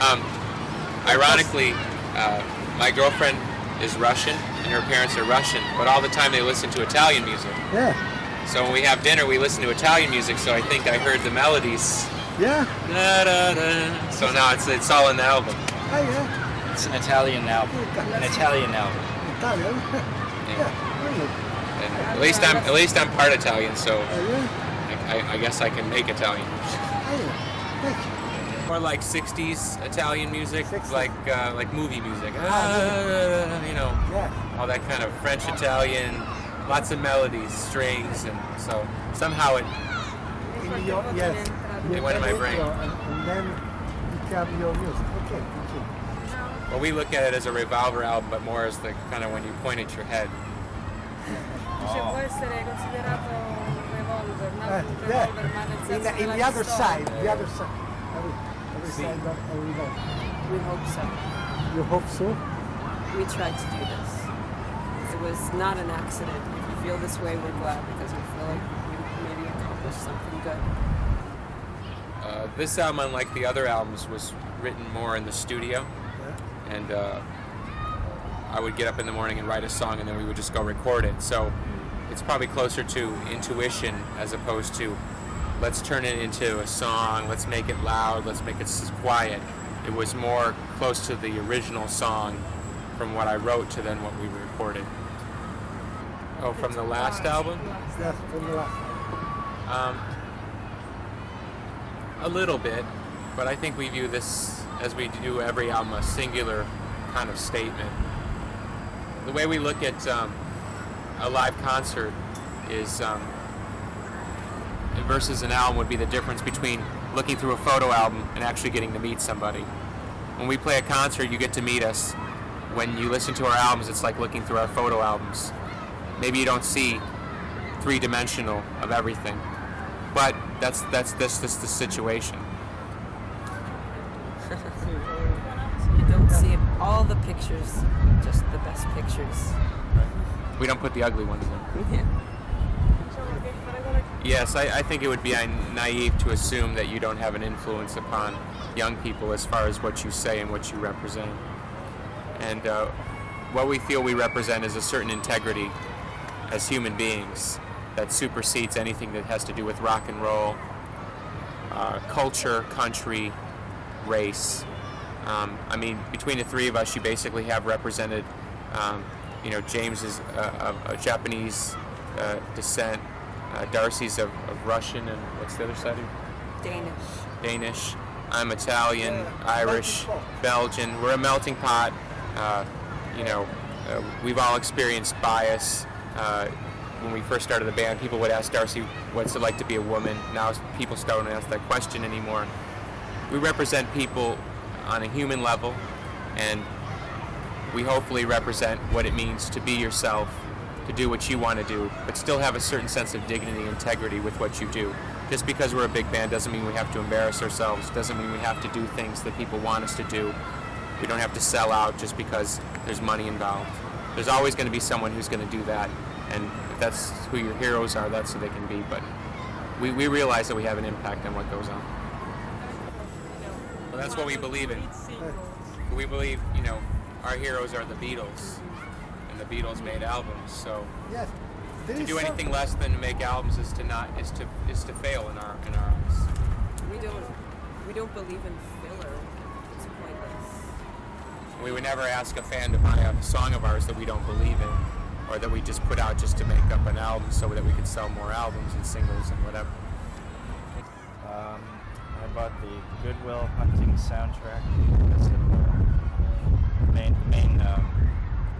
Um, ironically, uh, my girlfriend is Russian and her parents are Russian, but all the time they listen to Italian music. Yeah. So when we have dinner, we listen to Italian music. So I think I heard the melodies. Yeah. Da, da, da. So now it's it's all in the album. Ah, yeah. It's an Italian album. An Italian album. Italian. yeah. Really. And at least I'm at least I'm part Italian, so Ah. I, I, I guess I can make Italian. Yeah. Thank you. More like '60s Italian music, 60s. like uh, like movie music. Ah, Ah, you know, Yeah. all that kind of French Italian, lots of melodies, strings, and so somehow it In your, yes. They went in my brain. And, and then become your music. Okay. Okay. well we look at it as a revolver album, but more as the kind of when you point at your head. Dice, può essere considerato un revolver, non Uh, yeah. revolver, ma nel In, the- in the other side. The other side. Other, other See. side of of revolver. We hope so. You hope so? We tried to do this. It was not an accident. If you feel this way, we're glad because we feel like we maybe accomplished something good. Uh, this album, unlike the other albums, was written more in the studio, Yeah. and uh, I would get up in the morning and write a song, and then we would just go record it. So it's probably closer to intuition as opposed to let's turn it into a song, let's make it loud, let's make it quiet. It was more close to the original song from what I wrote to then what we recorded. Oh, from the last album? That's from the last. Um, a little bit, but I think we view this as we do every album a singular kind of statement. The way we look at um, a live concert is um, versus an album would be the difference between looking through a photo album and actually getting to meet somebody. When we play a concert, you get to meet us. When you listen to our albums, it's like looking through our photo albums. Maybe you don't see three-dimensional of everything, but that's that's that's that's the situation. You don't see all the pictures, just the best pictures. We don't put the ugly ones in. Yeah. Diciamo che fare quello che Yes, I, I think it would be naive to assume that you don't have an influence upon young people as far as what you say and what you represent. And uh, what we feel we represent is a certain integrity as human beings that supersedes anything that has to do with rock and roll, uh, culture, country, race. Um, I mean, between the three of us, you basically have represented, um, you know, James is uh, Japanese uh, descent, uh, Darcy's of, of Russian, and what's the other side of? Danish. Danish. I'm Italian, Irish, Belgian. We're a melting pot. Uh, you know, uh, we've all experienced bias. Uh, when we first started the band, people would ask Darcy, "What's it like to be a woman?" Now people don't ask that question anymore. We represent people on a human level, and we hopefully represent what it means to be yourself, to do what you want to do, but still have a certain sense of dignity and integrity with what you do. Just because we're a big band doesn't mean we have to embarrass ourselves, doesn't mean we have to do things that people want us to do. We don't have to sell out just because there's money involved. There's always going to be someone who's going to do that, and if that's who your heroes are, that's who they can be. But we, we realize that we have an impact on what goes on. Well, that's what we believe in. We believe, you know, our heroes are the Beatles, and the Beatles made albums. So Yes. There to do some- anything less than to make albums is to not is to is to fail in our in our eyes. We don't. We don't believe in filler. It's pointless. We would never ask a fan to buy a song of ours that we don't believe in, or that we just put out just to make up an album so that we could sell more albums and singles and whatever. Um, I bought the Goodwill Hunting soundtrack because of the main main um,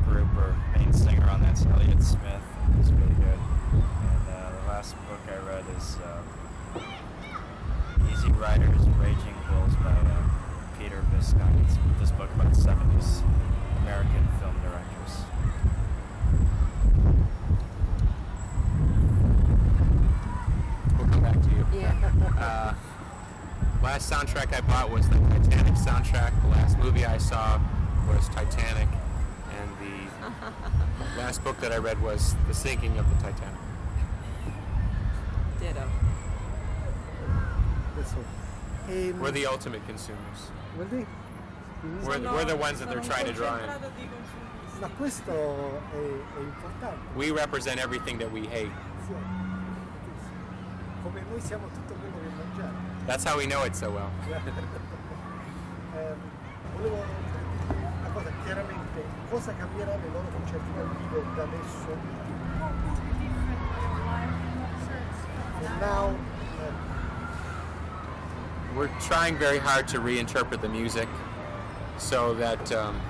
group or main singer on that's Elliott Smith. He's really good. And uh, the last book I read is uh, Easy Riders, Raging Bulls by uh, Peter Biskind. It's this book about 70s American film directors. We'll come back to you. Yeah. Uh, last soundtrack I bought was the Titanic soundtrack. The last movie I saw was Titanic, and the last book that I read was The Sinking of the Titanic. Ditto. That's all. Ehm, We're the ultimate consumers. vuol dire? We're, we're the ones that they're trying to draw in. Concentrato di consumisti. Ma questo è, eh, è eh, importante. We represent everything that we hate. Come noi siamo tutto quello che mangiamo. That's how we know it so well. Um, ehm, volevo una cosa, chiaramente, cosa cambierà loro da adesso? Eh, We're trying very hard to reinterpret the music so that um,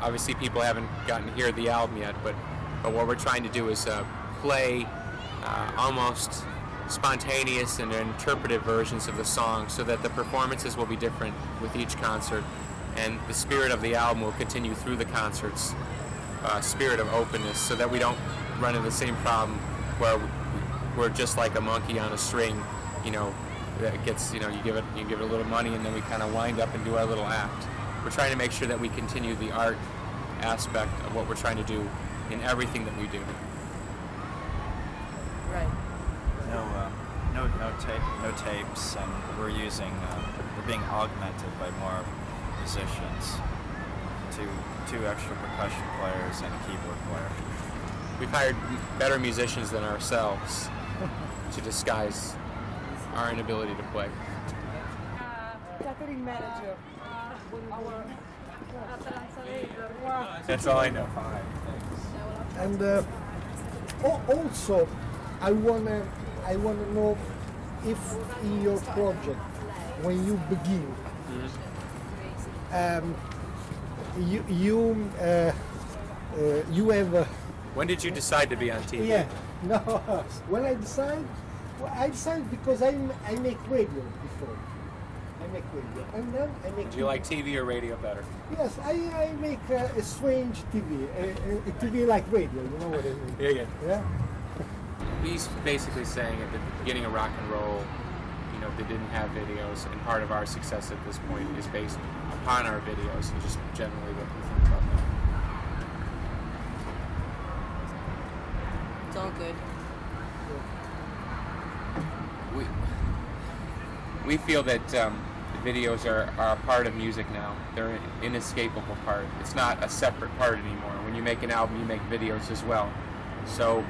obviously people haven't gotten to hear the album yet, but, but what we're trying to do is uh, play uh, almost spontaneous and interpretive versions of the song so that the performances will be different with each concert and the spirit of the album will continue through the concerts uh, spirit of openness so that we don't run into the same problem where we're just like a monkey on a string you know that gets you know you give it you give it a little money and then we kind of wind up and do our little act we're trying to make sure that we continue the art aspect of what we're trying to do in everything that we do Right. No, um, no, no tape, no tapes, and we're using. Uh, we're being augmented by more musicians. Two, two extra percussion players and a keyboard player. we've hired better musicians than ourselves to disguise our inability to play Catering manager. Our Atalanta labor. that's all i know and uh, al- also, I wanna, I wanna know if in your project, when you begin, um, you you uh, uh, you have. Uh, when did you decide to be on tv Yeah, no. When I decide, well, I decide because I I make radio before. I make radio, and then I make. do you like tv or radio better Yes, I, I make uh, a strange TV, a, a TV like radio. You know what I mean? yeah yeah Yeah. he's basically saying at the beginning of rock and roll, you know, they didn't have videos, and part of our success at this point is based upon our videos and just generally what we think about them. It's all good. We we feel that um, videos are, are a part of music now. They're an inescapable part. It's not a separate part anymore. When you make an album, you make videos as well. So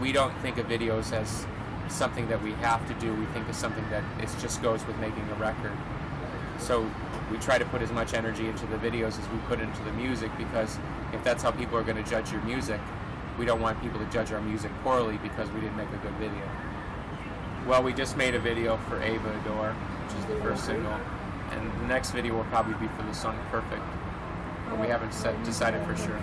we don't think of videos as something that we have to do. We think of something that it just goes with making a record. So we try to put as much energy into the videos as we put into the music because if that's how people are going to judge your music, we don't want people to judge our music poorly because we didn't make a good video. Well, we just made a video for Ava Adore, which is the first single, and the next video will probably be for the song Perfect, but we haven't set, decided for sure.